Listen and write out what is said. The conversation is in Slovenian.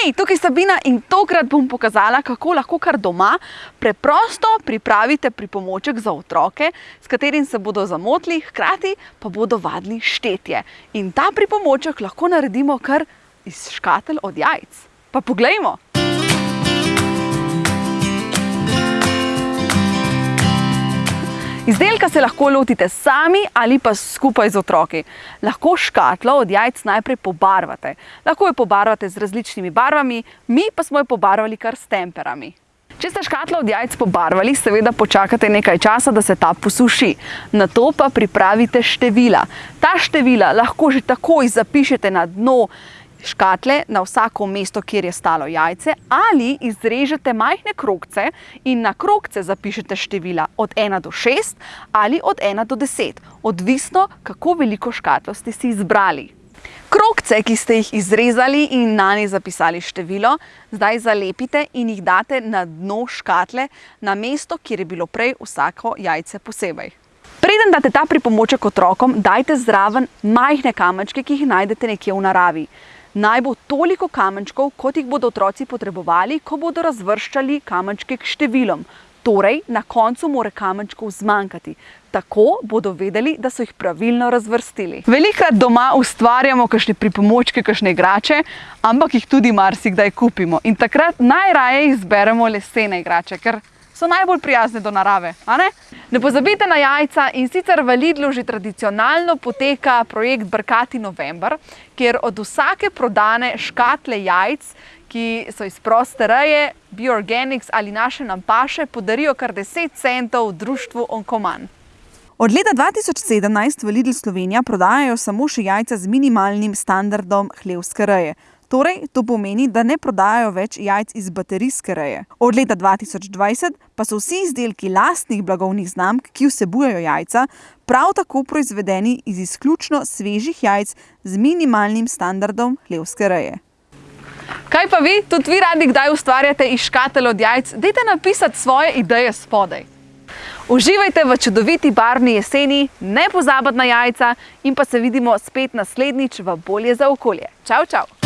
Hej, tukaj je Sabina in tokrat bom pokazala, kako lahko kar doma preprosto pripravite pripomoček za otroke, s katerim se bodo zamotili, hkrati pa bodo vadili štetje. In ta pripomoček lahko naredimo kar iz škatelj od jajc. Pa poglejmo! Izdelka se lahko lotite sami ali pa skupaj z otroki. Lahko škatlo od jajc najprej pobarvate. Lahko jo pobarvate z različnimi barvami, mi pa smo jo pobarvali kar s temperami. Če ste škatlo od jajc pobarvali, seveda počakate nekaj časa, da se ta posuši. Nato pa pripravite števila. Ta števila lahko že takoj zapišete na dno škatle na vsako mesto, kjer je stalo jajce, ali izrežete majhne krogce in na krogce zapišete števila od 1 do 6 ali od 1 do 10, odvisno, kako veliko škatlo ste si izbrali. Krogce, ki ste jih izrezali in na nje zapisali število, zdaj zalepite in jih date na dno škatle, na mesto, kjer je bilo prej vsako jajce posebej. Preden date ta pripomoček otrokom, dajte zraven majhne kamenčke, ki jih najdete nekje v naravi naj bo toliko kamenčkov, kot jih bodo otroci potrebovali, ko bodo razvrščali kamenčke k številom. Torej, na koncu mora kamenčkov zmanjkati. Tako bodo vedeli, da so jih pravilno razvrstili. Velikrat doma ustvarjamo kakšne pripomočke, kakšne igrače, ampak jih tudi marsikdaj kupimo. In takrat najraje izberemo lesene igrače, ker so najbolj prijazne do narave. Ne pozabite na jajca in sicer v Lidlu že tradicionalno poteka projekt Brkati november, kjer od vsake prodane škatle jajc, ki so iz proste reje, Bioorganics ali naše nam paše, podarijo kar 10 centov društvu Onkoman. Od leta 2017 v Lidl Slovenija prodajajo samo še jajca z minimalnim standardom hlevske reje. Torej, to pomeni, da ne prodajajo več jajc iz baterijske reje. Od leta 2020 pa so vsi izdelki lastnih blagovnih znamk, ki vsebujejo jajca, prav tako proizvedeni iz izključno svežih jajc z minimalnim standardom hlevske reje. Kaj pa vi? Tudi vi radi kdaj ustvarjate iz škatelj od jajc? Dajte napisati svoje ideje spodaj. Uživajte v čudoviti barvni jeseni, ne pozabiti na jajca in pa se vidimo spet naslednjič v Bolje za okolje. Čau, čau!